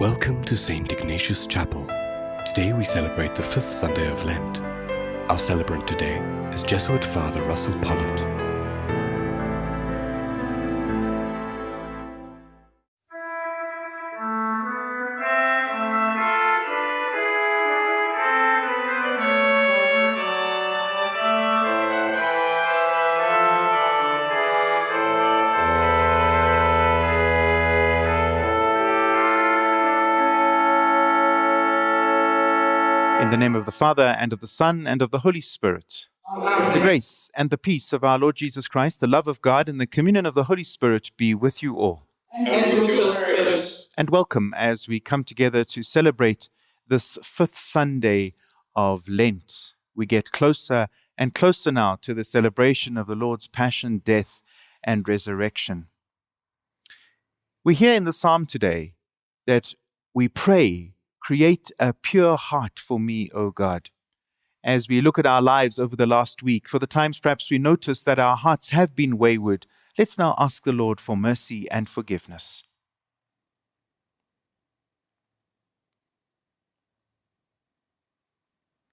Welcome to St. Ignatius Chapel. Today we celebrate the fifth Sunday of Lent. Our celebrant today is Jesuit Father Russell Pollitt. Of the Father, and of the Son, and of the Holy Spirit. The grace and the peace of our Lord Jesus Christ, the love of God, and the communion of the Holy Spirit be with you all. and with your spirit. And welcome as we come together to celebrate this fifth Sunday of Lent. We get closer and closer now to the celebration of the Lord's passion, death, and resurrection. We hear in the psalm today that we pray, Create a pure heart for me, O God. As we look at our lives over the last week, for the times perhaps we notice that our hearts have been wayward, let's now ask the Lord for mercy and forgiveness.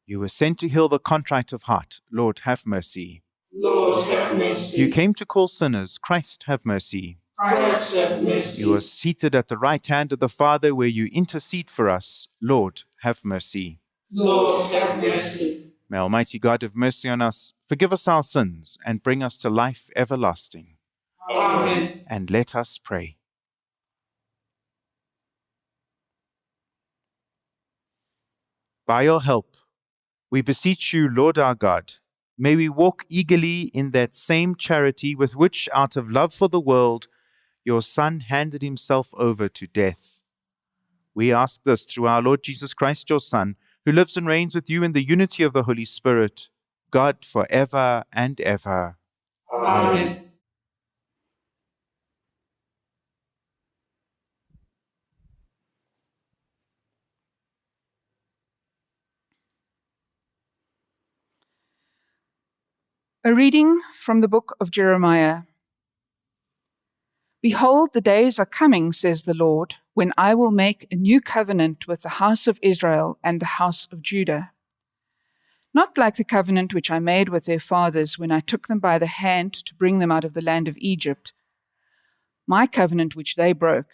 You were sent to heal the contrite of heart. Lord, have mercy. Lord, have mercy. You came to call sinners. Christ, have mercy. Christ, have mercy. You are seated at the right hand of the Father where you intercede for us. Lord, have mercy. Lord, have mercy. May Almighty God have mercy on us, forgive us our sins, and bring us to life everlasting. Amen. And let us pray. By your help, we beseech you, Lord our God, may we walk eagerly in that same charity with which, out of love for the world, your Son handed himself over to death. We ask this through our Lord Jesus Christ, your Son, who lives and reigns with you in the unity of the Holy Spirit, God for ever and ever. Amen. A reading from the book of Jeremiah. Behold, the days are coming, says the Lord, when I will make a new covenant with the house of Israel and the house of Judah. Not like the covenant which I made with their fathers when I took them by the hand to bring them out of the land of Egypt, my covenant which they broke,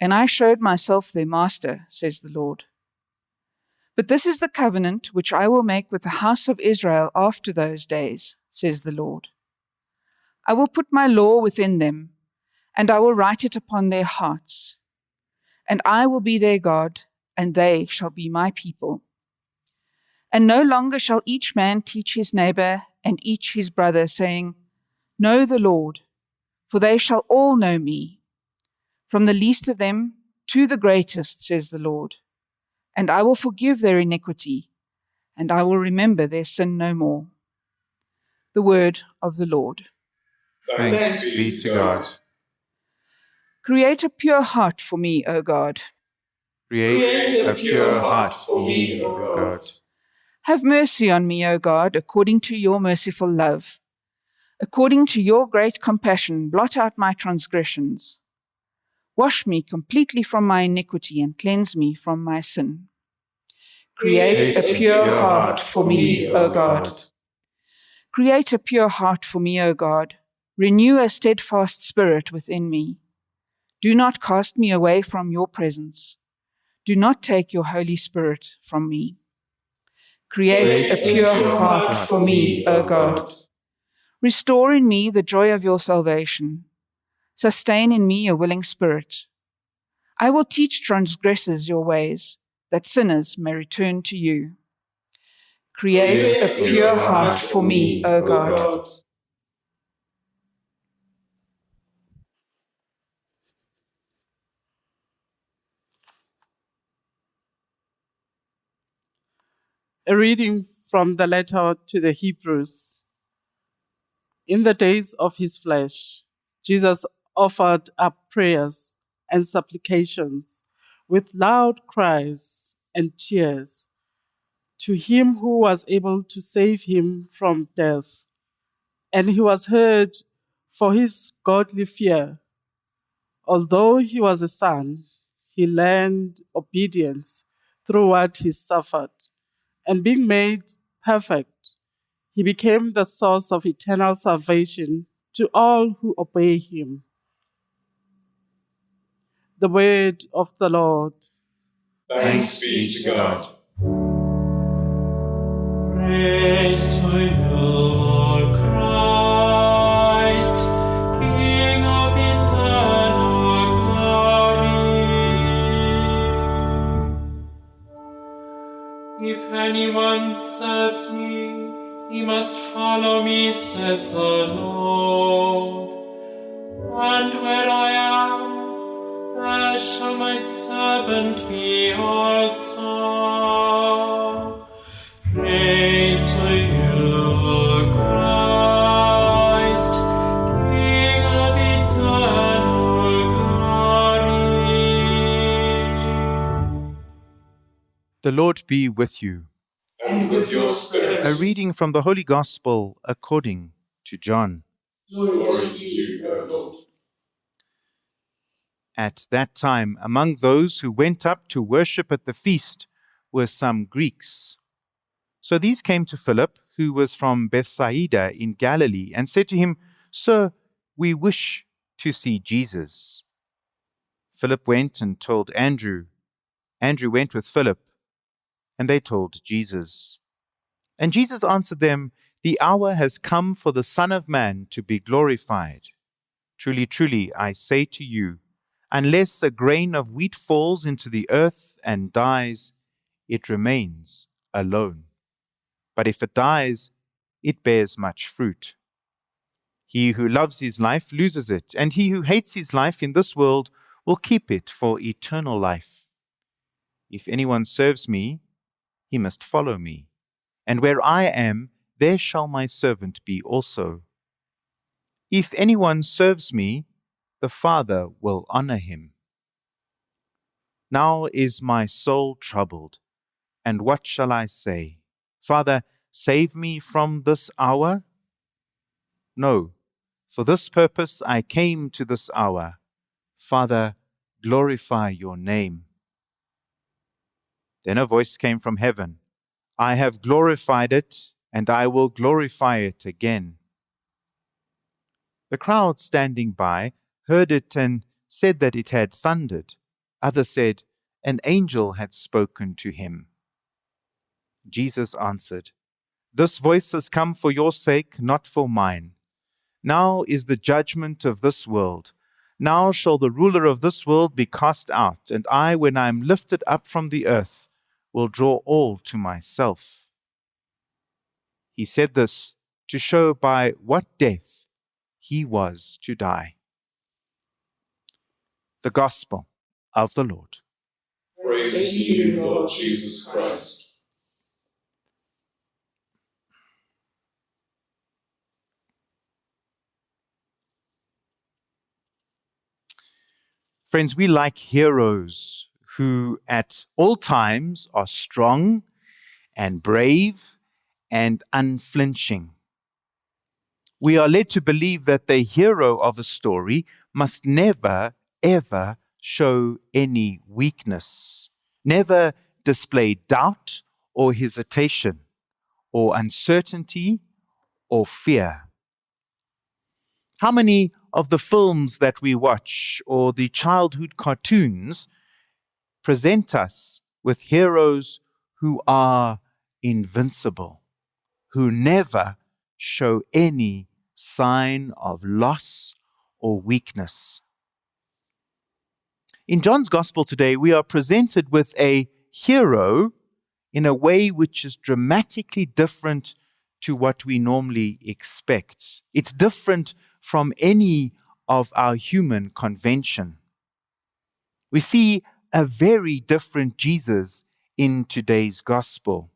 and I showed myself their master, says the Lord. But this is the covenant which I will make with the house of Israel after those days, says the Lord. I will put my law within them, and I will write it upon their hearts. And I will be their God, and they shall be my people. And no longer shall each man teach his neighbor and each his brother, saying, Know the Lord, for they shall all know me, from the least of them to the greatest, says the Lord. And I will forgive their iniquity, and I will remember their sin no more. The word of the Lord. Thanks be to God. Create a pure heart for me, O God. Create a pure heart for me, O God. Have mercy on me, O God, according to your merciful love. According to your great compassion, blot out my transgressions. Wash me completely from my iniquity and cleanse me from my sin. Create a pure heart for me, O God. Create a pure heart for me, O God. Renew a steadfast spirit within me. Do not cast me away from your presence. Do not take your Holy Spirit from me. Create a pure heart for me, O God. Restore in me the joy of your salvation. Sustain in me a willing spirit. I will teach transgressors your ways, that sinners may return to you. Create a pure heart for me, O God. A reading from the letter to the Hebrews. In the days of his flesh, Jesus offered up prayers and supplications with loud cries and tears to him who was able to save him from death. And he was heard for his godly fear. Although he was a son, he learned obedience through what he suffered. And being made perfect, he became the source of eternal salvation to all who obey him. The word of the Lord. Thanks be to God. Praise to you, anyone serves me, he must follow me, says the Lord. And where I am, there shall my servant be also. The Lord be with you. And with your spirit. A reading from the Holy Gospel according to John. Glory to you, O Lord. At that time, among those who went up to worship at the feast were some Greeks. So these came to Philip, who was from Bethsaida in Galilee, and said to him, Sir, we wish to see Jesus. Philip went and told Andrew. Andrew went with Philip, and they told Jesus. And Jesus answered them, The hour has come for the Son of Man to be glorified. Truly, truly, I say to you, unless a grain of wheat falls into the earth and dies, it remains alone. But if it dies, it bears much fruit. He who loves his life loses it, and he who hates his life in this world will keep it for eternal life. If anyone serves me, he must follow me, and where I am, there shall my servant be also. If anyone serves me, the Father will honor him. Now is my soul troubled, and what shall I say? Father, save me from this hour? No, for this purpose I came to this hour. Father, glorify your name. Then a voice came from heaven I have glorified it, and I will glorify it again. The crowd standing by heard it and said that it had thundered. Others said, An angel had spoken to him. Jesus answered, This voice has come for your sake, not for mine. Now is the judgment of this world. Now shall the ruler of this world be cast out, and I, when I am lifted up from the earth, will draw all to myself. He said this to show by what death he was to die. The Gospel of the Lord. Praise to you, Lord Jesus Christ. Friends, we like heroes who at all times are strong and brave and unflinching. We are led to believe that the hero of a story must never, ever show any weakness, never display doubt or hesitation or uncertainty or fear. How many of the films that we watch or the childhood cartoons present us with heroes who are invincible, who never show any sign of loss or weakness? In John's Gospel today, we are presented with a hero in a way which is dramatically different to what we normally expect. It's different from any of our human convention. We see a very different Jesus in today's gospel.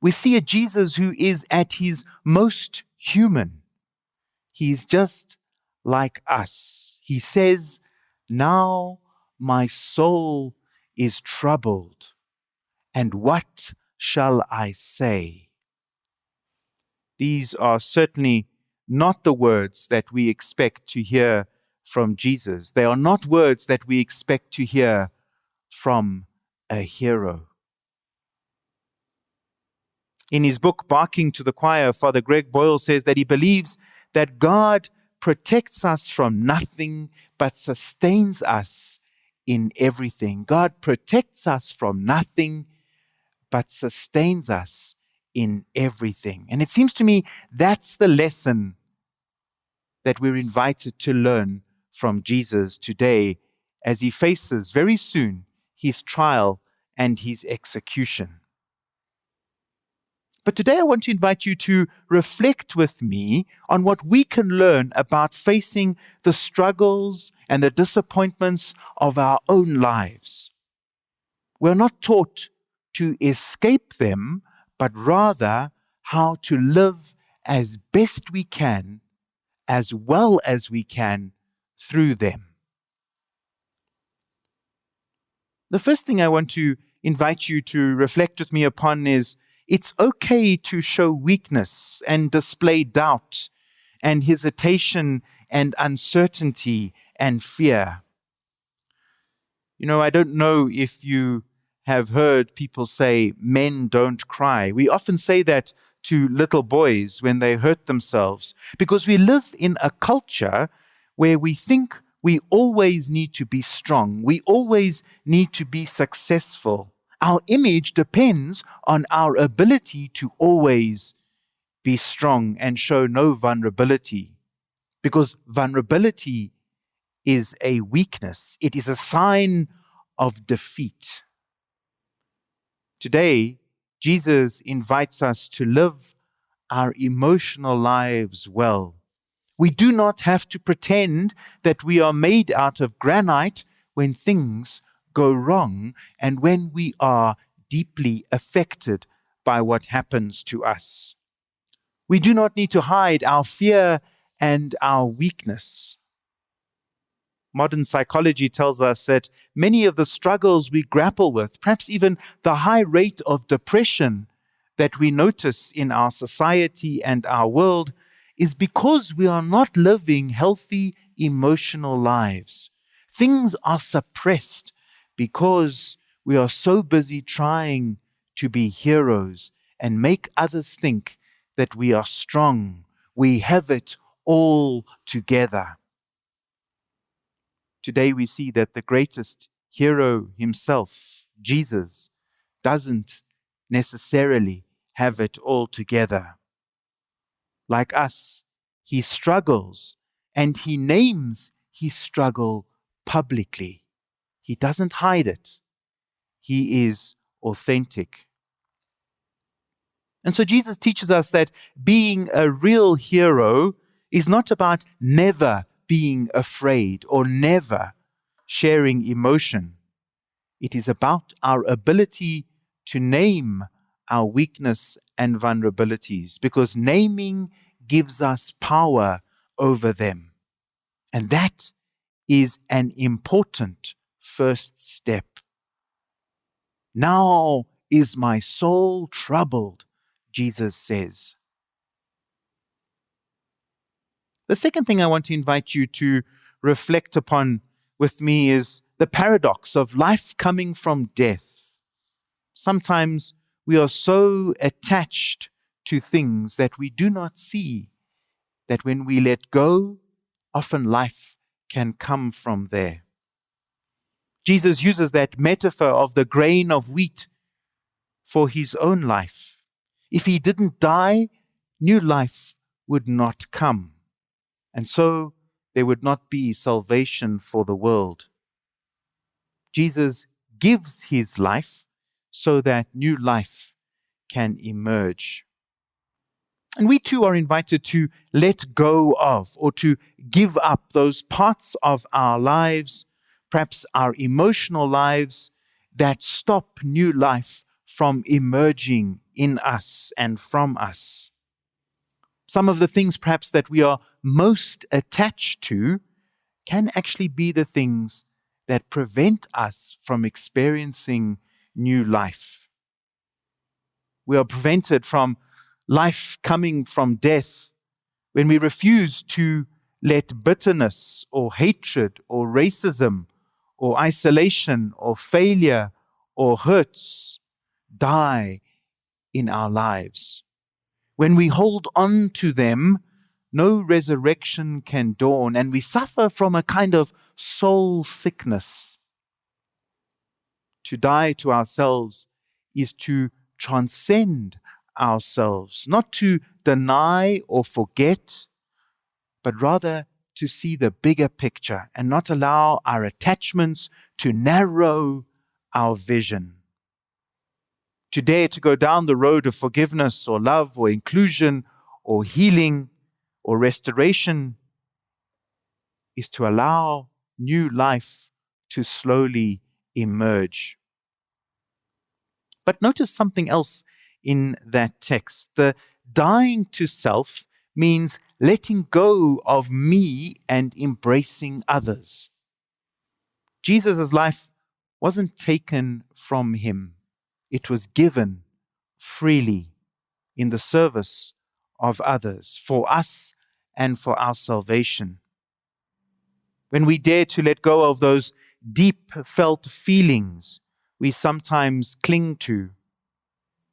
We see a Jesus who is at his most human. He's just like us. He says, Now my soul is troubled, and what shall I say? These are certainly not the words that we expect to hear from Jesus. They are not words that we expect to hear from a hero. In his book, Barking to the Choir, Father Greg Boyle says that he believes that God protects us from nothing but sustains us in everything. God protects us from nothing but sustains us in everything. And it seems to me that's the lesson that we're invited to learn from Jesus today as he faces very soon his trial and his execution. But today I want to invite you to reflect with me on what we can learn about facing the struggles and the disappointments of our own lives. We're not taught to escape them, but rather how to live as best we can, as well as we can through them. The first thing I want to invite you to reflect with me upon is it's okay to show weakness and display doubt and hesitation and uncertainty and fear. You know, I don't know if you have heard people say, men don't cry. We often say that to little boys when they hurt themselves because we live in a culture where we think we always need to be strong, we always need to be successful. Our image depends on our ability to always be strong and show no vulnerability. Because vulnerability is a weakness, it is a sign of defeat. Today, Jesus invites us to live our emotional lives well. We do not have to pretend that we are made out of granite when things go wrong and when we are deeply affected by what happens to us. We do not need to hide our fear and our weakness. Modern psychology tells us that many of the struggles we grapple with, perhaps even the high rate of depression that we notice in our society and our world, is because we are not living healthy emotional lives. Things are suppressed because we are so busy trying to be heroes and make others think that we are strong. We have it all together. Today we see that the greatest hero himself, Jesus, doesn't necessarily have it all together. Like us, he struggles and he names his struggle publicly. He doesn't hide it, he is authentic. And so Jesus teaches us that being a real hero is not about never being afraid or never sharing emotion. It is about our ability to name our weakness and vulnerabilities because naming gives us power over them. And that is an important first step. Now is my soul troubled, Jesus says. The second thing I want to invite you to reflect upon with me is the paradox of life coming from death. Sometimes we are so attached to things that we do not see that when we let go, often life can come from there. Jesus uses that metaphor of the grain of wheat for his own life. If he didn't die, new life would not come. And so there would not be salvation for the world. Jesus gives his life so that new life can emerge. And we too are invited to let go of or to give up those parts of our lives perhaps our emotional lives that stop new life from emerging in us and from us. Some of the things perhaps that we are most attached to can actually be the things that prevent us from experiencing new life. We are prevented from life coming from death when we refuse to let bitterness or hatred or racism or isolation or failure or hurts die in our lives. When we hold on to them, no resurrection can dawn, and we suffer from a kind of soul sickness. To die to ourselves is to transcend ourselves, not to deny or forget, but rather to see the bigger picture and not allow our attachments to narrow our vision. To dare to go down the road of forgiveness or love or inclusion or healing or restoration is to allow new life to slowly emerge. But notice something else in that text. The dying to self means letting go of me and embracing others. Jesus' life wasn't taken from him, it was given freely in the service of others for us and for our salvation. When we dare to let go of those deep felt feelings we sometimes cling to,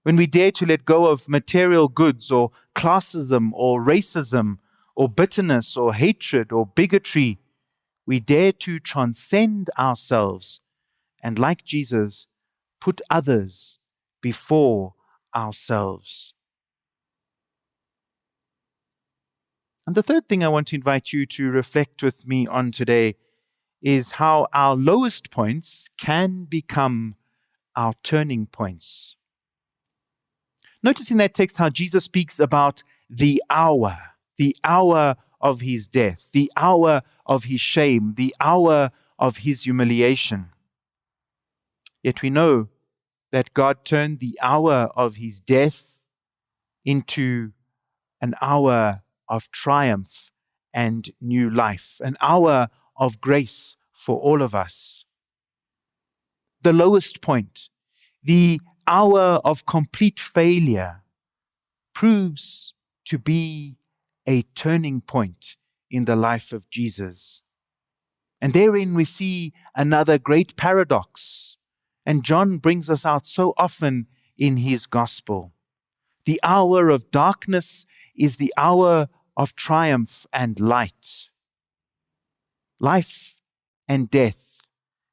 when we dare to let go of material goods or classism or racism or bitterness or hatred or bigotry, we dare to transcend ourselves and, like Jesus, put others before ourselves. And the third thing I want to invite you to reflect with me on today is how our lowest points can become our turning points. Notice in that text how Jesus speaks about the hour, the hour of his death, the hour of his shame, the hour of his humiliation. Yet we know that God turned the hour of his death into an hour of triumph and new life, an hour of grace for all of us. The lowest point, the hour of complete failure, proves to be a turning point in the life of Jesus. And therein we see another great paradox. And John brings us out so often in his gospel. The hour of darkness is the hour of triumph and light. Life and death,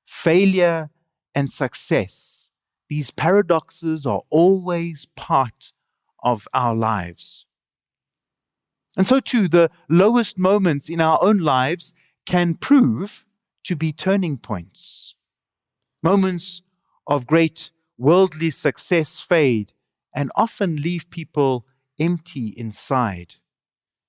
failure and success, these paradoxes are always part of our lives. And so, too, the lowest moments in our own lives can prove to be turning points. Moments of great worldly success fade and often leave people empty inside.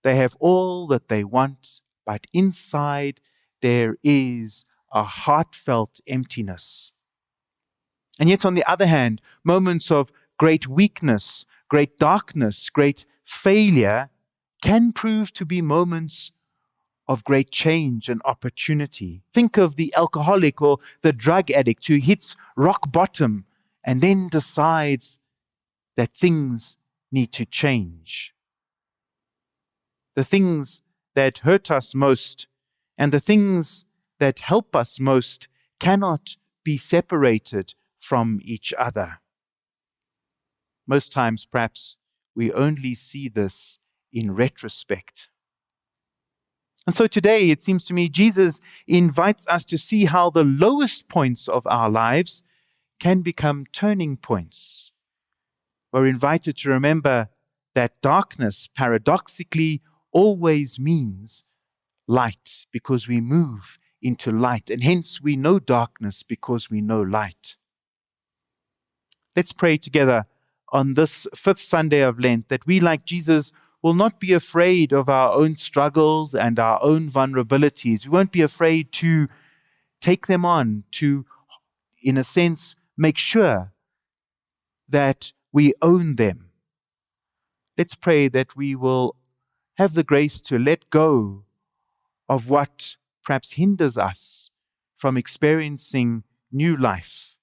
They have all that they want, but inside there is a heartfelt emptiness. And yet, on the other hand, moments of great weakness, great darkness, great failure can prove to be moments of great change and opportunity. Think of the alcoholic or the drug addict who hits rock bottom and then decides that things need to change the things that hurt us most and the things that help us most cannot be separated from each other. Most times, perhaps, we only see this in retrospect. And so today, it seems to me, Jesus invites us to see how the lowest points of our lives can become turning points. We're invited to remember that darkness paradoxically always means light because we move into light, and hence we know darkness because we know light. Let's pray together on this fifth Sunday of Lent that we, like Jesus, will not be afraid of our own struggles and our own vulnerabilities. We won't be afraid to take them on, to, in a sense, make sure that we own them. Let's pray that we will have the grace to let go of what perhaps hinders us from experiencing new life.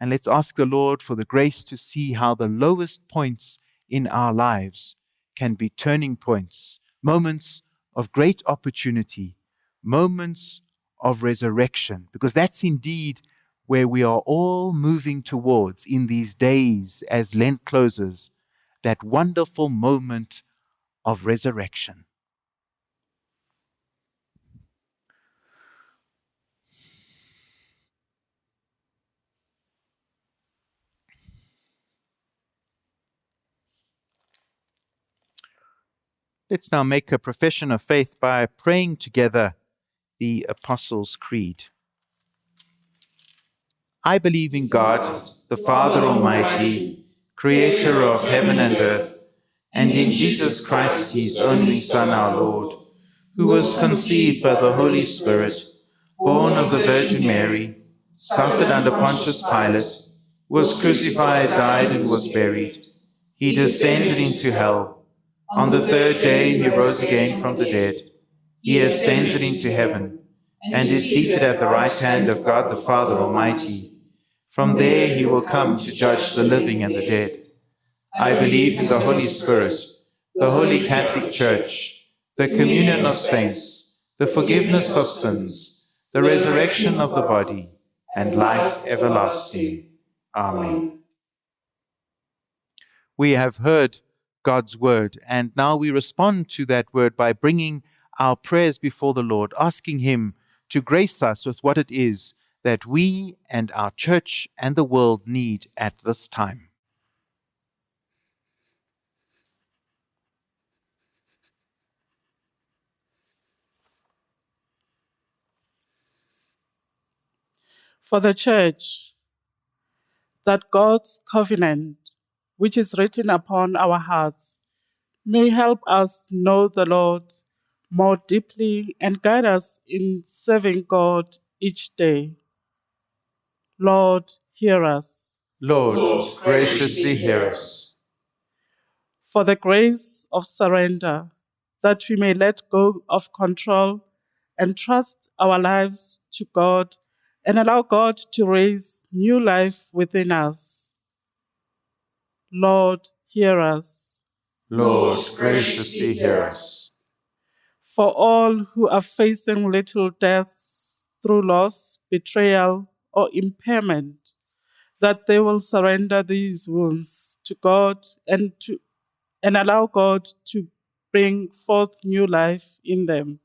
And let's ask the Lord for the grace to see how the lowest points in our lives can be turning points, moments of great opportunity, moments of resurrection, because that's indeed where we are all moving towards in these days as Lent closes, that wonderful moment of resurrection. Let's now make a profession of faith by praying together the Apostles' Creed. I believe in God, the Father Almighty, creator of heaven and earth, and in Jesus Christ, his only Son, our Lord, who was conceived by the Holy Spirit, born of the Virgin Mary, suffered under Pontius Pilate, was crucified, died, and was buried. He descended into hell. On the third day he rose again from the dead. He ascended into heaven, and is seated at the right hand of God the Father Almighty. From there he will come to judge the living and the dead. I believe in the Holy Spirit, the Holy Catholic Church, the communion of saints, the forgiveness of sins, the resurrection of the body, and life everlasting. Amen. We have heard God's word, and now we respond to that word by bringing our prayers before the Lord, asking Him to grace us with what it is that we and our church and the world need at this time. For the church, that God's covenant, which is written upon our hearts, may help us know the Lord more deeply and guide us in serving God each day. Lord, hear us. Lord, graciously hear us. For the grace of surrender, that we may let go of control and trust our lives to God and allow God to raise new life within us. Lord, hear us. Lord, graciously hear us. For all who are facing little deaths through loss, betrayal, or impairment, that they will surrender these wounds to God and to and allow God to bring forth new life in them.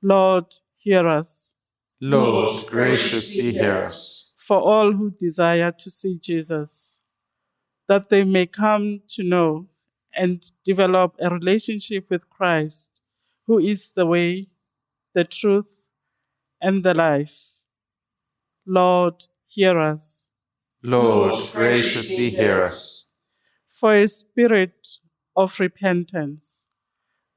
Lord, hear us. Lord, graciously hear us. For all who desire to see Jesus, that they may come to know and develop a relationship with Christ, who is the way, the truth, and the life. Lord, hear us. Lord, graciously hear us. For a spirit of repentance,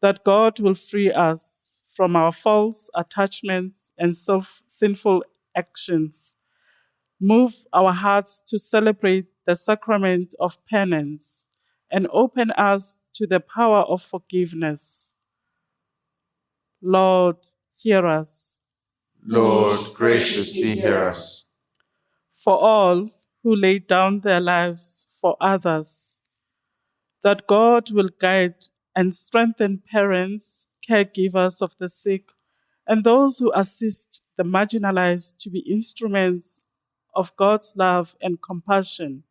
that God will free us from our false attachments and self sinful actions. Move our hearts to celebrate the sacrament of penance and open us to the power of forgiveness. Lord, hear us. Lord, graciously hear us. For all who lay down their lives for others, that God will guide and strengthen parents, caregivers of the sick, and those who assist the marginalized to be instruments of God's love and compassion.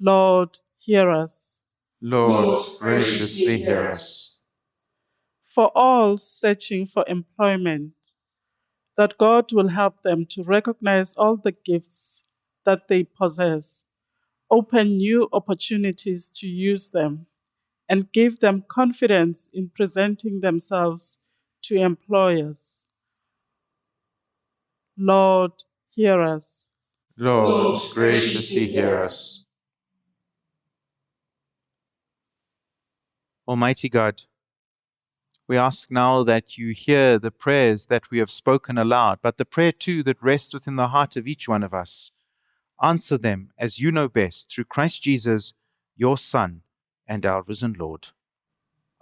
Lord, hear us. Lord, graciously hear us. For all searching for employment, that God will help them to recognize all the gifts that they possess, open new opportunities to use them, and give them confidence in presenting themselves to employers. Lord, hear us. Lord, graciously hear us. Almighty God, we ask now that you hear the prayers that we have spoken aloud, but the prayer too that rests within the heart of each one of us. Answer them as you know best through Christ Jesus, your Son, and our risen Lord.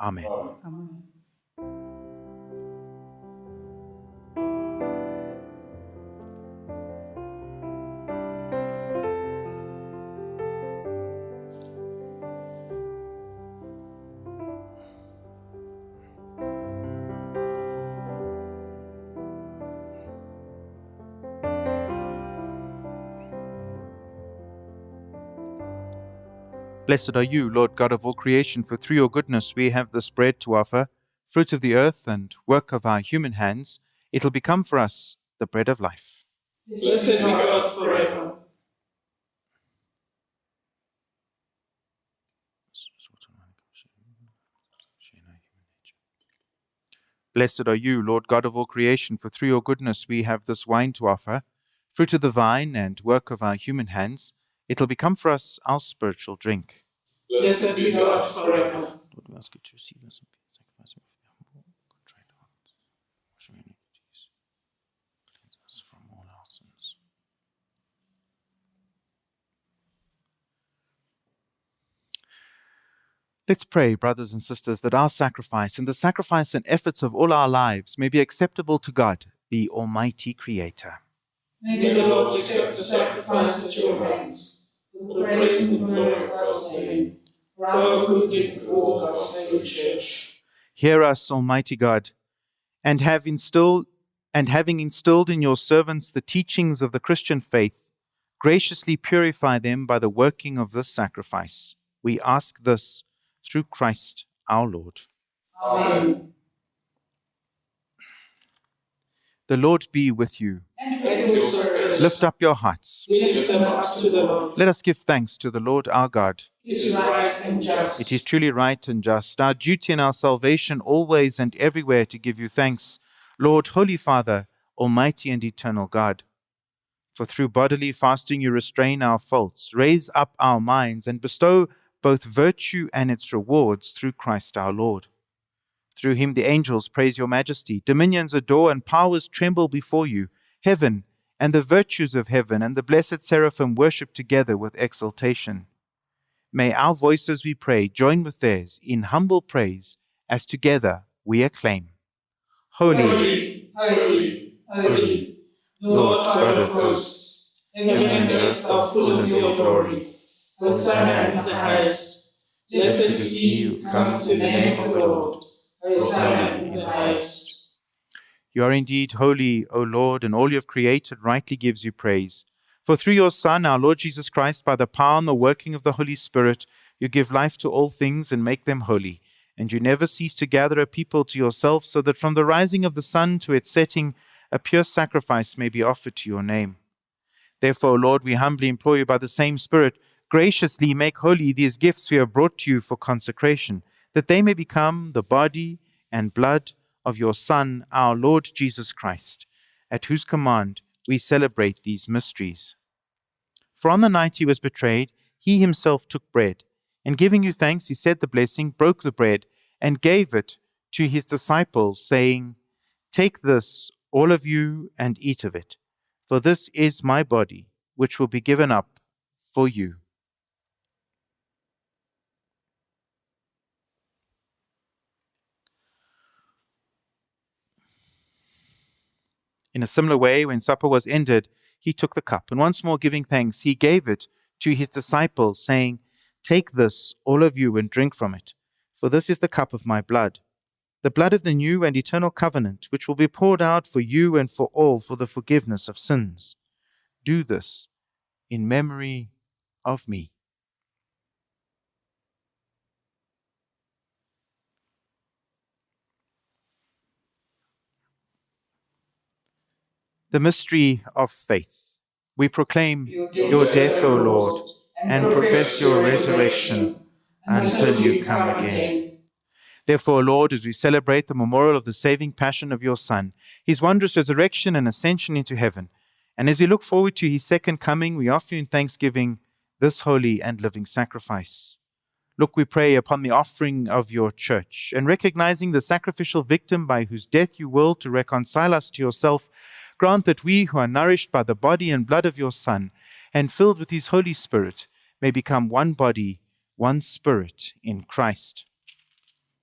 Amen. Amen. Blessed are you, Lord God of all creation, for through your goodness we have this bread to offer, fruit of the earth and work of our human hands. It'll become for us the bread of life. Blessed be God forever. Blessed are you, Lord God of all creation, for through your goodness we have this wine to offer, fruit of the vine and work of our human hands. It'll become for us our spiritual drink. Blessed be God forever. Lord, we ask you to receive us and sacrifice of the humble, contrite hearts. Wash away iniquities. Cleanse us from all our sins. Let's pray, brothers and sisters, that our sacrifice and the sacrifice and efforts of all our lives may be acceptable to God, the Almighty Creator. May the Lord accept the sacrifice at your hands, for the praise and glory of God's name, for our good and for all God's holy church. Hear us, Almighty God, and have instilled and having instilled in your servants the teachings of the Christian faith, graciously purify them by the working of this sacrifice. We ask this through Christ our Lord. Amen. The Lord be with you. And with your spirit, Lift up your hearts. we lift them up to the Lord. Let us give thanks to the Lord our God. It is right and just. It is truly right and just, our duty and our salvation, always and everywhere to give you thanks, Lord, Holy Father, Almighty and eternal God. For through bodily fasting you restrain our faults, raise up our minds, and bestow both virtue and its rewards through Christ our Lord. Through him the angels praise your majesty, dominions adore, and powers tremble before you. Heaven and the virtues of heaven and the blessed seraphim worship together with exultation. May our voices, we pray, join with theirs in humble praise as together we acclaim. Holy, Holy, holy, holy, Lord God of hosts, heaven and earth are full of your glory. Hosanna in the highest. Blessed is he who comes in the name of the Lord. Hosanna in the highest. You are indeed holy, O Lord, and all you have created rightly gives you praise. For through your Son, our Lord Jesus Christ, by the power and the working of the Holy Spirit, you give life to all things and make them holy. And you never cease to gather a people to yourself, so that from the rising of the sun to its setting, a pure sacrifice may be offered to your name. Therefore, O Lord, we humbly implore you by the same Spirit, graciously make holy these gifts we have brought to you for consecration, that they may become the body and blood of your Son, our Lord Jesus Christ, at whose command we celebrate these mysteries. For on the night he was betrayed, he himself took bread, and giving you thanks, he said the blessing, broke the bread, and gave it to his disciples, saying, Take this, all of you, and eat of it, for this is my body, which will be given up for you. In a similar way, when supper was ended, he took the cup, and once more giving thanks, he gave it to his disciples, saying, Take this, all of you, and drink from it, for this is the cup of my blood, the blood of the new and eternal covenant, which will be poured out for you and for all for the forgiveness of sins. Do this in memory of me. The mystery of faith. We proclaim your death, O Lord, and profess your resurrection until you come again. Therefore, Lord, as we celebrate the memorial of the saving passion of your Son, his wondrous resurrection and ascension into heaven, and as we look forward to his second coming, we offer you in thanksgiving this holy and living sacrifice. Look, we pray, upon the offering of your church, and recognizing the sacrificial victim by whose death you will to reconcile us to yourself, grant that we who are nourished by the body and blood of your Son, and filled with his Holy Spirit, may become one body, one spirit in Christ.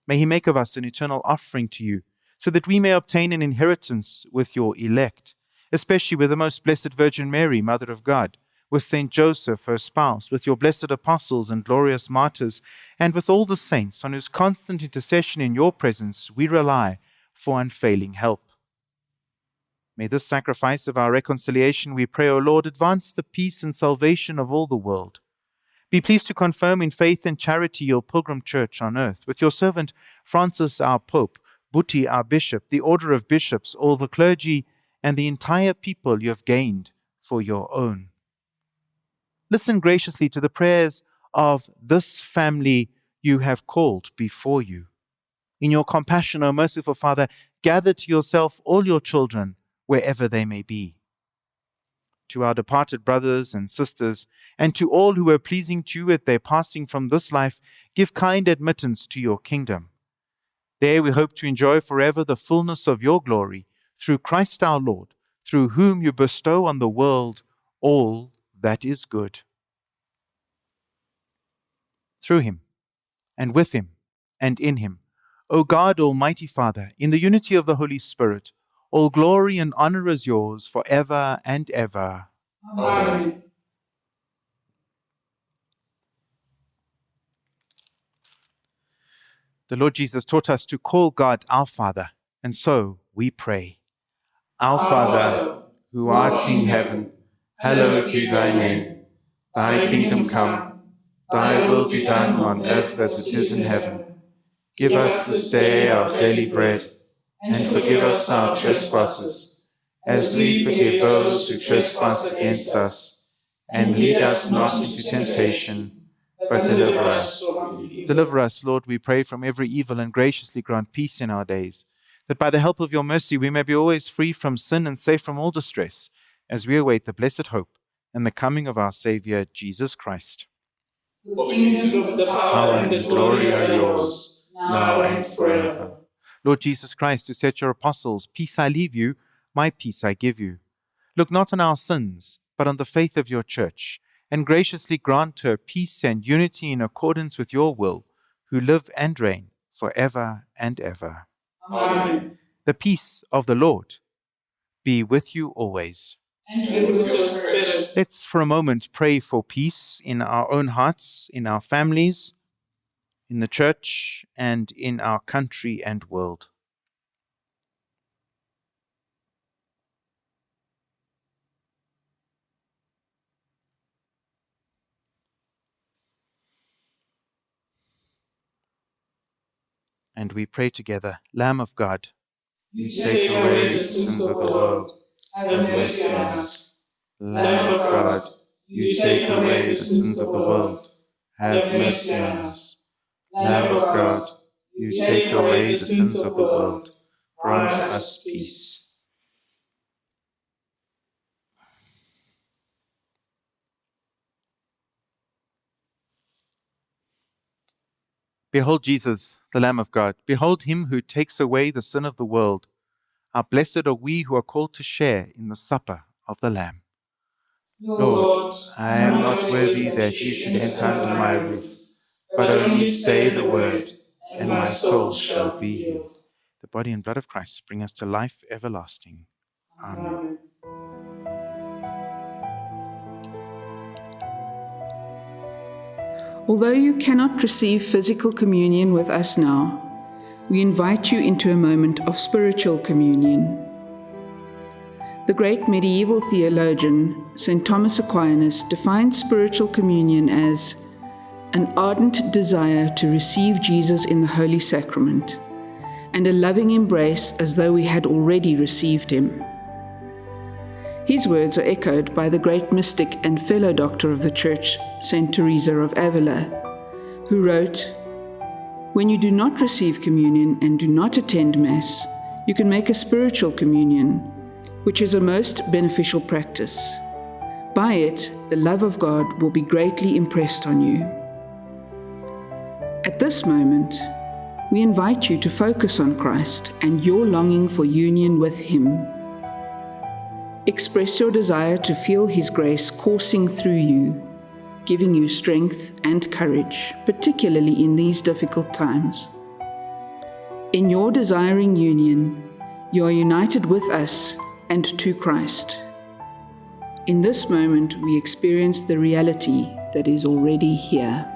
May he make of us an eternal offering to you, so that we may obtain an inheritance with your elect, especially with the most blessed Virgin Mary, Mother of God, with Saint Joseph, her spouse, with your blessed apostles and glorious martyrs, and with all the saints on whose constant intercession in your presence we rely for unfailing help. May this sacrifice of our reconciliation, we pray, O Lord, advance the peace and salvation of all the world. Be pleased to confirm in faith and charity your pilgrim church on earth, with your servant Francis our Pope, Buti our Bishop, the order of bishops, all the clergy, and the entire people you have gained for your own. Listen graciously to the prayers of this family you have called before you. In your compassion, O merciful Father, gather to yourself all your children, wherever they may be. To our departed brothers and sisters, and to all who were pleasing to you at their passing from this life, give kind admittance to your kingdom. There we hope to enjoy forever the fullness of your glory, through Christ our Lord, through whom you bestow on the world all that is good. Through him, and with him, and in him, O God, Almighty Father, in the unity of the Holy Spirit, all glory and honor is yours for ever and ever. Amen. The Lord Jesus taught us to call God our Father, and so we pray. Our Father, who art in heaven, hallowed be thy name. Thy kingdom come, thy will be done on earth as it is in heaven. Give us this day our daily bread, and forgive us our trespasses, as we forgive those who trespass against us. And lead us not into temptation, but deliver us. Deliver us, Lord, we pray, from every evil, and graciously grant peace in our days, that by the help of your mercy we may be always free from sin and safe from all distress, as we await the blessed hope and the coming of our Saviour, Jesus Christ. For the kingdom, the power, and the glory are yours, now and forever. Lord Jesus Christ, who said to your apostles, Peace I leave you, my peace I give you. Look not on our sins, but on the faith of your church, and graciously grant her peace and unity in accordance with your will, who live and reign for ever and ever. Amen. The peace of the Lord be with you always. And with your spirit. Let's for a moment pray for peace in our own hearts, in our families, in the church, and in our country and world. And we pray together, Lamb of God, You take away the sins of the world. Have mercy on us. Lamb of God, you take away the sins of the world. Have mercy on us. Lamb of God, you take away the sins of the world. Grant us peace. Behold Jesus, the Lamb of God. Behold him who takes away the sin of the world. How blessed are we who are called to share in the supper of the Lamb. Lord, I am not worthy that you should enter under my roof, but only say the word, and my soul shall be healed. The body and blood of Christ bring us to life everlasting. Amen. Although you cannot receive physical communion with us now, we invite you into a moment of spiritual communion. The great medieval theologian, St. Thomas Aquinas, defined spiritual communion as an ardent desire to receive Jesus in the Holy Sacrament and a loving embrace as though we had already received him. His words are echoed by the great mystic and fellow doctor of the Church, St. Teresa of Avila, who wrote, When you do not receive communion and do not attend Mass, you can make a spiritual communion, which is a most beneficial practice. By it, the love of God will be greatly impressed on you. At this moment, we invite you to focus on Christ and your longing for union with Him. Express your desire to feel His grace coursing through you, giving you strength and courage, particularly in these difficult times. In your desiring union, you are united with us and to Christ. In this moment, we experience the reality that is already here.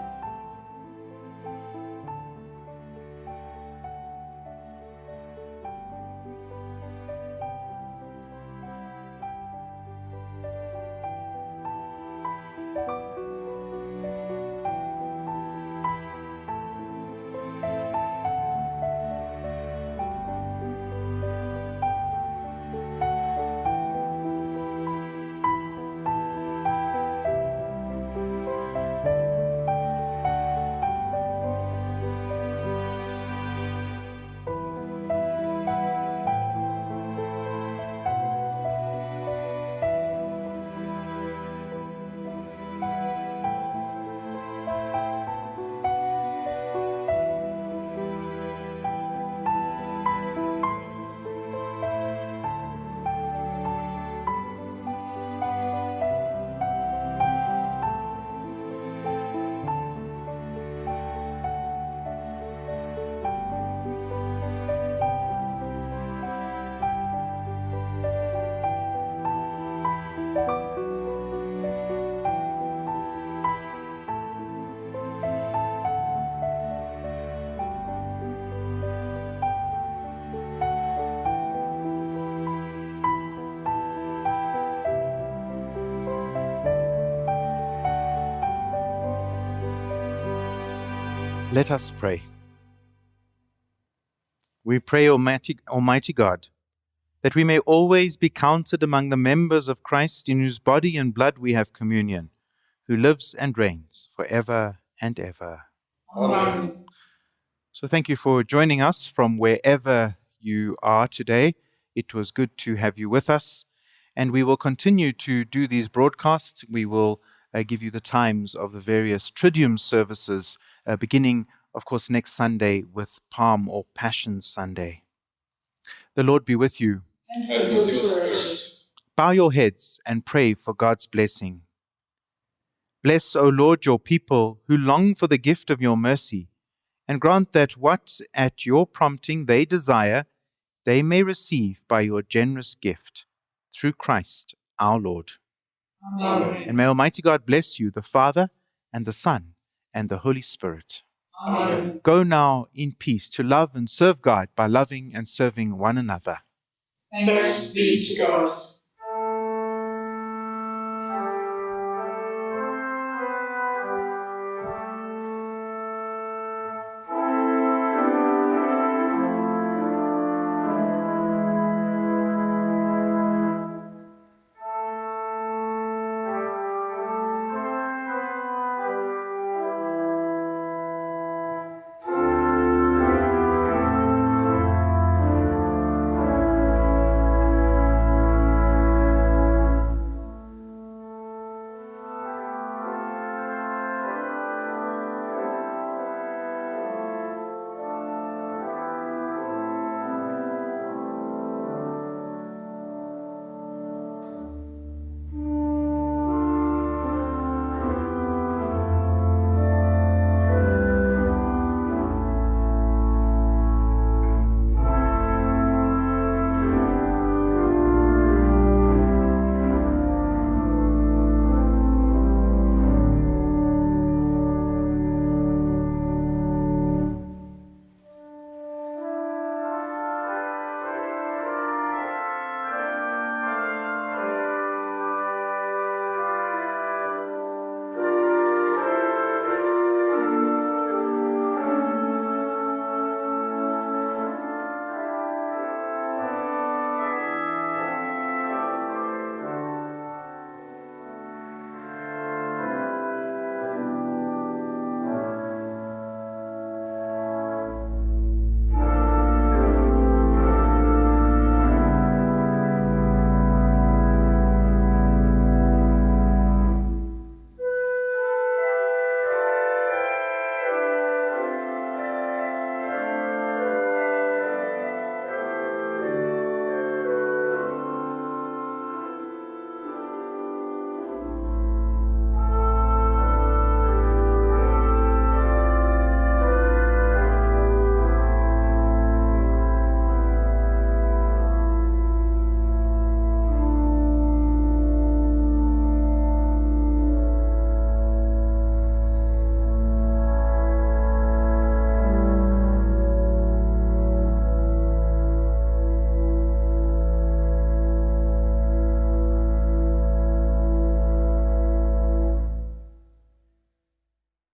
Let us pray. We pray, Almighty, Almighty God, that we may always be counted among the members of Christ in whose body and blood we have communion, who lives and reigns for ever and ever. Amen. So thank you for joining us from wherever you are today. It was good to have you with us. And we will continue to do these broadcasts. We will uh, give you the times of the various Triduum services, uh, beginning, of course, next Sunday with Palm or Passion Sunday. The Lord be with you. And with your spirit. Bow your heads and pray for God's blessing. Bless, O Lord, your people who long for the gift of your mercy, and grant that what at your prompting they desire, they may receive by your generous gift, through Christ our Lord. Amen. And may Almighty God bless you, the Father, and the Son, and the Holy Spirit. Amen. Go now in peace to love and serve God by loving and serving one another. Thanks be to God.